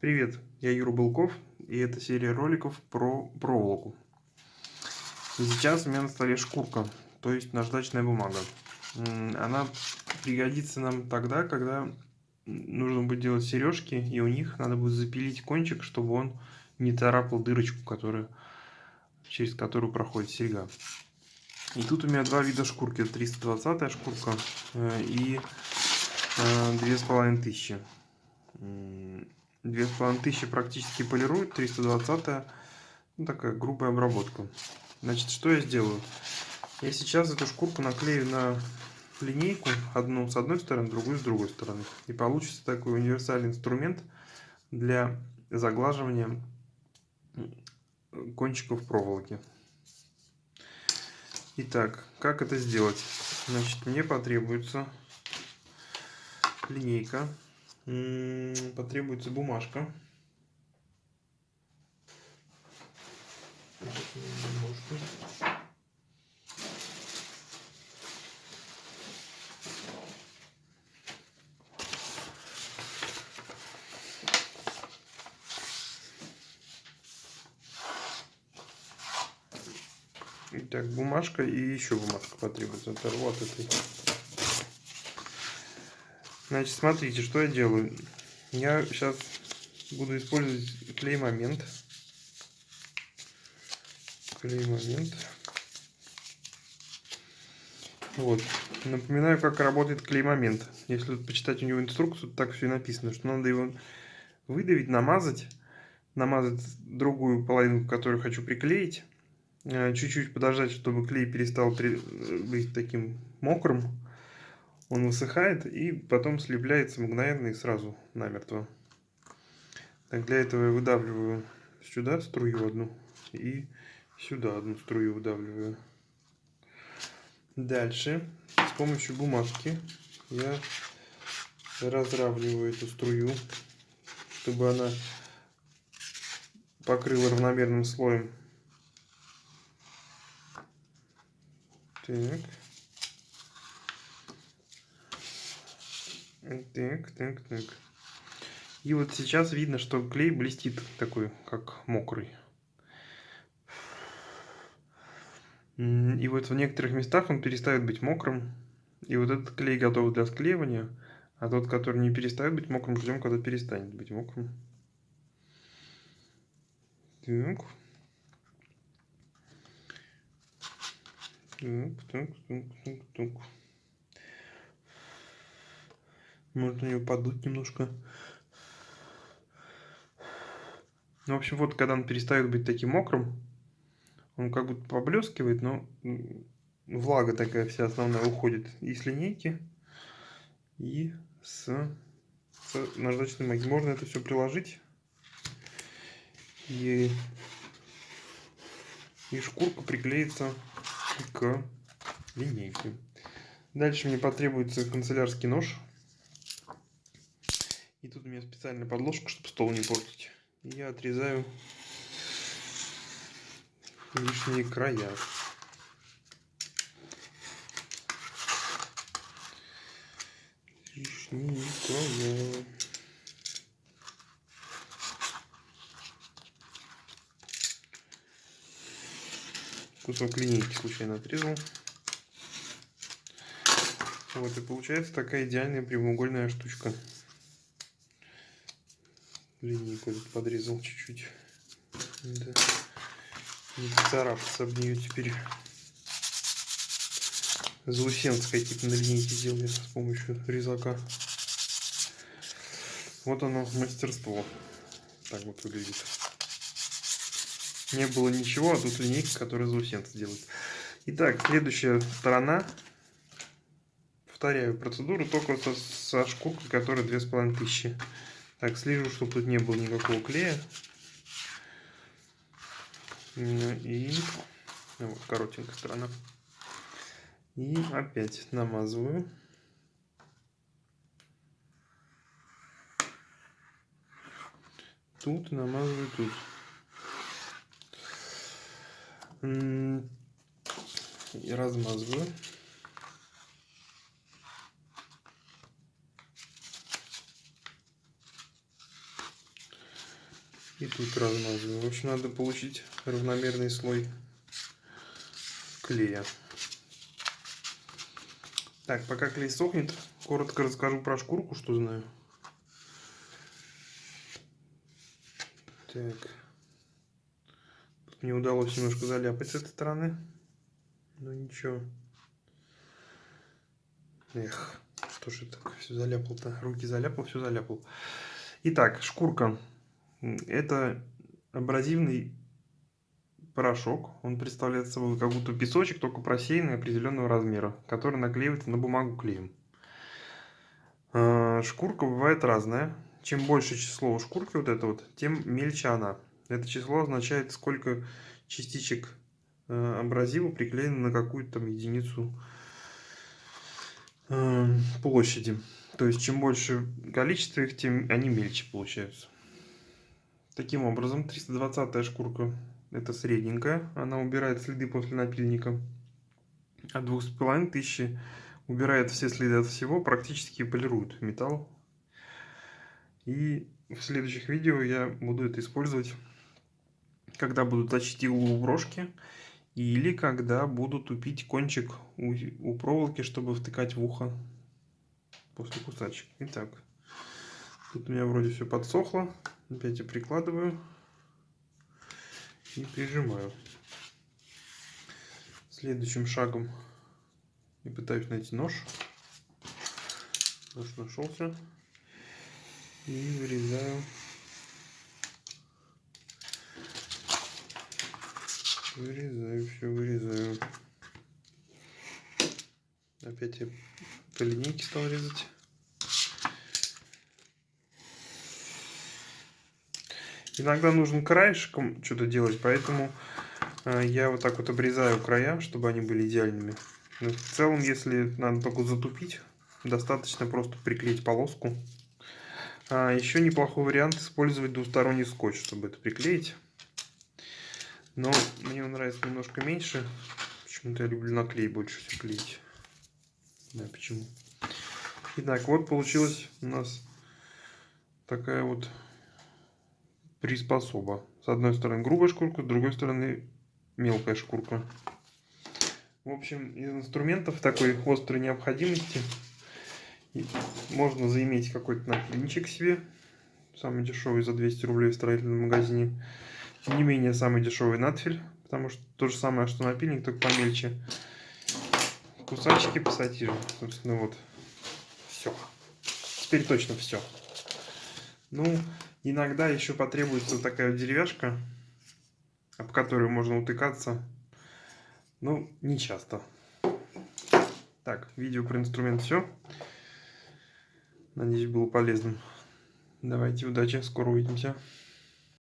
Привет, я Юра Былков, и это серия роликов про проволоку. Сейчас у меня на столе шкурка, то есть наждачная бумага. Она пригодится нам тогда, когда нужно будет делать сережки, и у них надо будет запилить кончик, чтобы он не царапал дырочку, которая, через которую проходит серьга. И тут у меня два вида шкурки. 320 шкурка э, и 2500. Э, 2500 практически полирует, 320 ну, такая грубая обработка. Значит, что я сделаю? Я сейчас эту шкурку наклею на линейку, одну с одной стороны, другую с другой стороны. И получится такой универсальный инструмент для заглаживания кончиков проволоки. Итак, как это сделать? Значит, мне потребуется линейка потребуется бумажка. Итак, бумажка и еще бумажка потребуется. Оторву от этой. Значит, смотрите, что я делаю. Я сейчас буду использовать клей-момент. Клей-момент. Вот. Напоминаю, как работает клей-момент. Если почитать у него инструкцию, так все и написано, что надо его выдавить, намазать, намазать другую половину, которую хочу приклеить, э, чуть-чуть подождать, чтобы клей перестал быть таким мокрым, он высыхает и потом слепляется мгновенно и сразу намертво. Так, для этого я выдавливаю сюда струю одну и сюда одну струю выдавливаю. Дальше с помощью бумажки я разравниваю эту струю, чтобы она покрыла равномерным слоем. Так. Так, так, так. И вот сейчас видно, что клей блестит такой, как мокрый. И вот в некоторых местах он перестает быть мокрым. И вот этот клей готов для склеивания. А тот, который не перестает быть мокрым, ждем, когда перестанет быть мокрым. Так. Так, так, так, так, так. Можно ее подуть немножко. Ну, в общем, вот когда он перестает быть таким мокрым, он как будто поблескивает, но влага такая вся основная уходит и с линейки, и с, с наждачной магии. Можно это все приложить. И, и шкурка приклеится к линейке. Дальше мне потребуется канцелярский нож. И тут у меня специальная подложка, чтобы стол не портить. И я отрезаю лишние края. Лишние края. Кусок линейки случайно отрезал. Вот и получается такая идеальная прямоугольная штучка линейку подрезал чуть-чуть. Да. Не царапаться об нее теперь. Заусенская типа на линейке сделали с помощью резака. Вот оно, мастерство. Так вот выглядит. Не было ничего, а тут линейка, которая заусенцы делает. Итак, следующая сторона. Повторяю процедуру, только со, со шкуркой, которая 2500. Так, слежу, чтобы тут не было никакого клея. И ну, вот коротенькая сторона. И опять намазываю. Тут намазываю тут. И размазываю. И тут размазываю. В общем, надо получить равномерный слой клея. Так, пока клей сохнет, коротко расскажу про шкурку, что знаю. Так. Тут мне удалось немножко заляпать с этой стороны. Но ничего. Эх, что же так все заляпал-то? Руки заляпал, все заляпал. Итак, шкурка. Это абразивный порошок. Он представляет собой как будто песочек, только просеянный определенного размера, который наклеивается на бумагу клеем. А, шкурка бывает разная. Чем больше число у шкурки вот это вот, тем мельче она. Это число означает, сколько частичек э, абразива приклеено на какую-то там единицу э, площади. То есть, чем больше количество их, тем они мельче получаются. Таким образом, 320 шкурка это средненькая. Она убирает следы после напильника. А 2500 убирает все следы от всего, практически полирует металл. И в следующих видео я буду это использовать, когда буду точить иглу у брошки или когда буду тупить кончик у, у проволоки, чтобы втыкать в ухо после кусачек. Итак, тут у меня вроде все подсохло. Опять я прикладываю и прижимаю. Следующим шагом я пытаюсь найти нож. Нож нашелся. И вырезаю. Вырезаю, все вырезаю. Опять я по линейке стал резать. Иногда нужно краешком что-то делать, поэтому э, я вот так вот обрезаю края, чтобы они были идеальными. Но в целом, если надо только затупить, достаточно просто приклеить полоску. А еще неплохой вариант использовать двусторонний скотч, чтобы это приклеить. Но мне он нравится немножко меньше. Почему-то я люблю наклей больше всего клеить. Да, почему. Итак, вот получилась у нас такая вот приспособа. С одной стороны грубая шкурка, с другой стороны мелкая шкурка. В общем, из инструментов такой острой необходимости можно заиметь какой-то напильничек себе. Самый дешевый за 200 рублей в строительном магазине. Не менее, самый дешевый надфиль. Потому что то же самое, что напильник, только помельче. Кусачки, пассатижи. Собственно, вот. Все. Теперь точно все. Ну, иногда еще потребуется такая деревяшка, об которую можно утыкаться. Ну, не часто. Так, видео про инструмент все. Надеюсь, было полезным. Давайте, удачи, скоро увидимся.